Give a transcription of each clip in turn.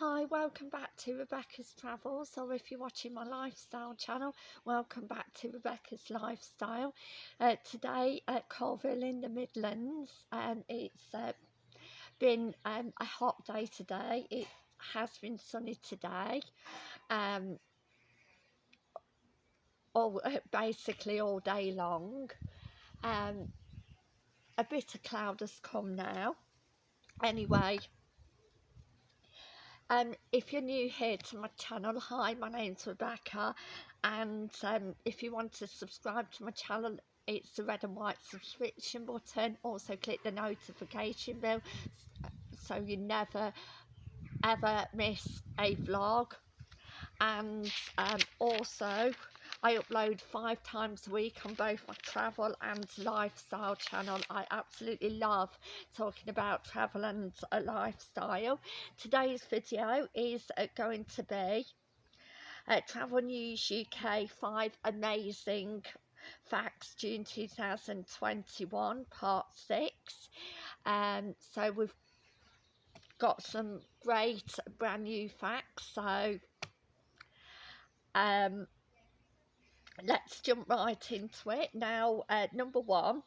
Hi, welcome back to Rebecca's Travels, or if you're watching my lifestyle channel, welcome back to Rebecca's Lifestyle. Uh, today at Coalville in the Midlands, um, it's uh, been um, a hot day today. It has been sunny today. Um, all, uh, basically all day long. Um, a bit of cloud has come now. Anyway, um, if you're new here to my channel, hi, my name's Rebecca, and um, if you want to subscribe to my channel, it's the red and white subscription button. Also, click the notification bell so you never ever miss a vlog. And um, also, I upload five times a week on both my travel and lifestyle channel. I absolutely love talking about travel and lifestyle. Today's video is uh, going to be uh, Travel News UK 5 Amazing Facts June 2021 Part 6. Um, so we've got some great brand new facts. So um, let's jump right into it. Now, uh, number one,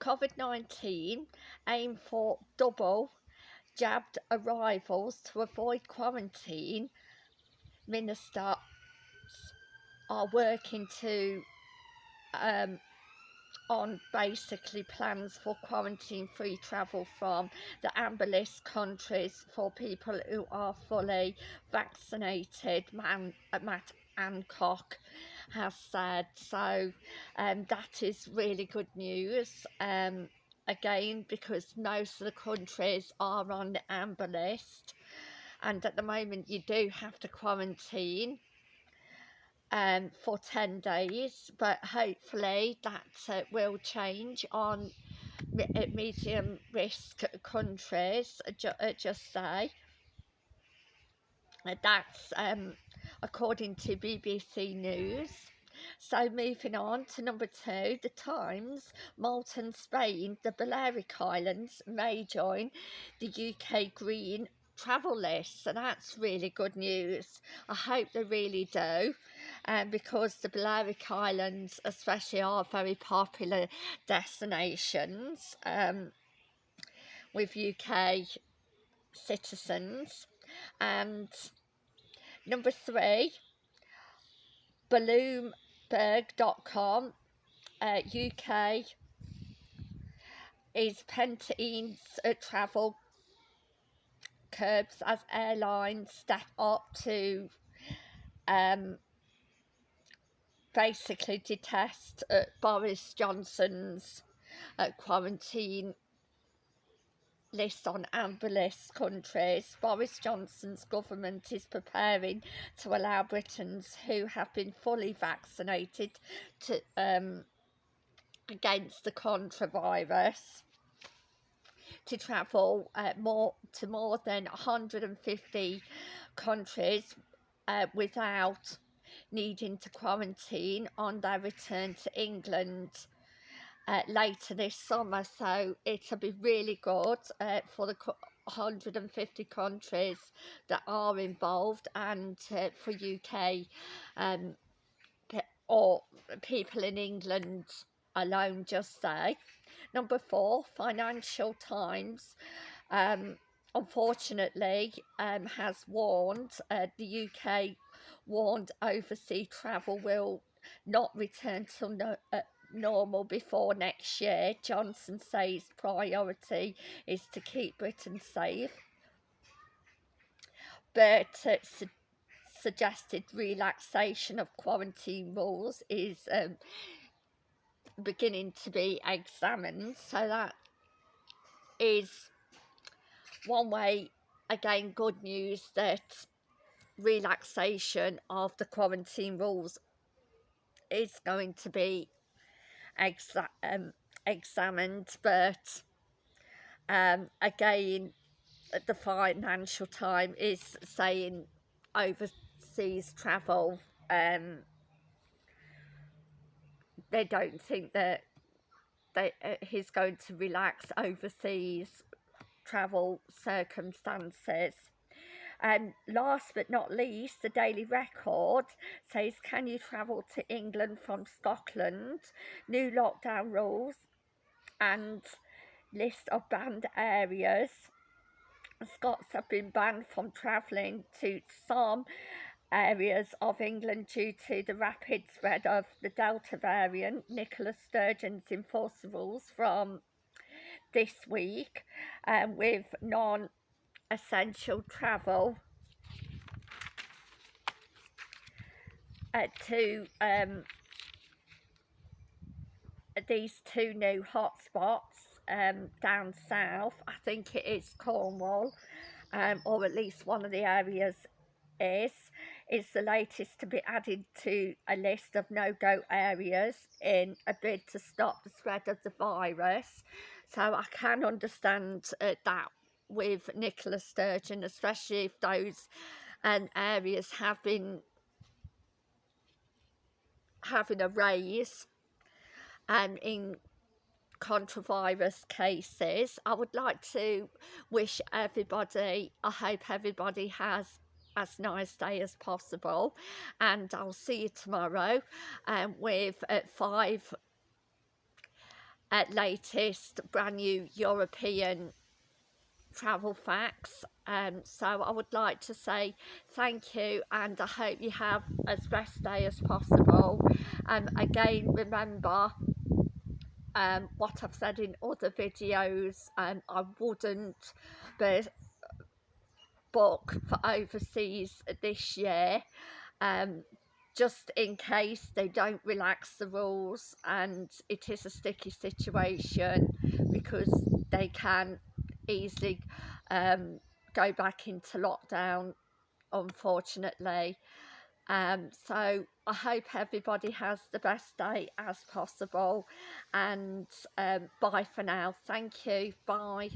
COVID-19 aim for double jabbed arrivals to avoid quarantine. Ministers are working to um, on basically plans for quarantine free travel from the amber list countries for people who are fully vaccinated Man, Matt Hancock has said. So um, that is really good news um, again because most of the countries are on the amber list. And at the moment you do have to quarantine um, for 10 days but hopefully that uh, will change on uh, medium risk countries ju uh, just say that's um, according to BBC News. So moving on to number two, The Times, Malta and Spain, the Balearic Islands may join the UK Green travel list so that's really good news. I hope they really do um, because the Balearic Islands especially are very popular destinations um, with UK citizens. And number three Bloomberg.com uh, UK is Pentain's uh, travel curbs as airlines step up to um, basically detest uh, Boris Johnson's uh, quarantine list on amber list countries, Boris Johnson's government is preparing to allow Britons who have been fully vaccinated to um, against the contravirus to travel uh, more to more than 150 countries uh, without needing to quarantine on their return to England uh, later this summer. So it'll be really good uh, for the 150 countries that are involved and uh, for UK um, or people in England alone just say number four Financial Times um, unfortunately um, has warned uh, the UK warned overseas travel will not return to no, uh, normal before next year. Johnson says priority is to keep Britain safe. But uh, su suggested relaxation of quarantine rules is um, beginning to be examined. So that is one way, again, good news that relaxation of the quarantine rules is going to be exa um, examined but um, again the Financial time is saying overseas travel um, they don't think that they, uh, he's going to relax overseas travel circumstances And last but not least, the Daily Record says, can you travel to England from Scotland? New lockdown rules and list of banned areas. Scots have been banned from travelling to some areas of England due to the rapid spread of the Delta variant. Nicola Sturgeon's enforced rules from this week um, with non-essential travel uh, to um, these two new hotspots um, down south. I think it is Cornwall, um, or at least one of the areas is. Is the latest to be added to a list of no-go areas in a bid to stop the spread of the virus. So I can understand uh, that with Nicola Sturgeon, especially if those um, areas have been having a raise um, in controvirus cases. I would like to wish everybody, I hope everybody has as nice day as possible and I'll see you tomorrow um, with uh, five at latest brand new European travel facts. Um, so I would like to say thank you and I hope you have as best day as possible. And um, again remember um, what I've said in other videos um, I wouldn't but book for overseas this year um, just in case they don't relax the rules and it is a sticky situation because they can easily um, go back into lockdown unfortunately. Um, so I hope everybody has the best day as possible and um, bye for now. Thank you. Bye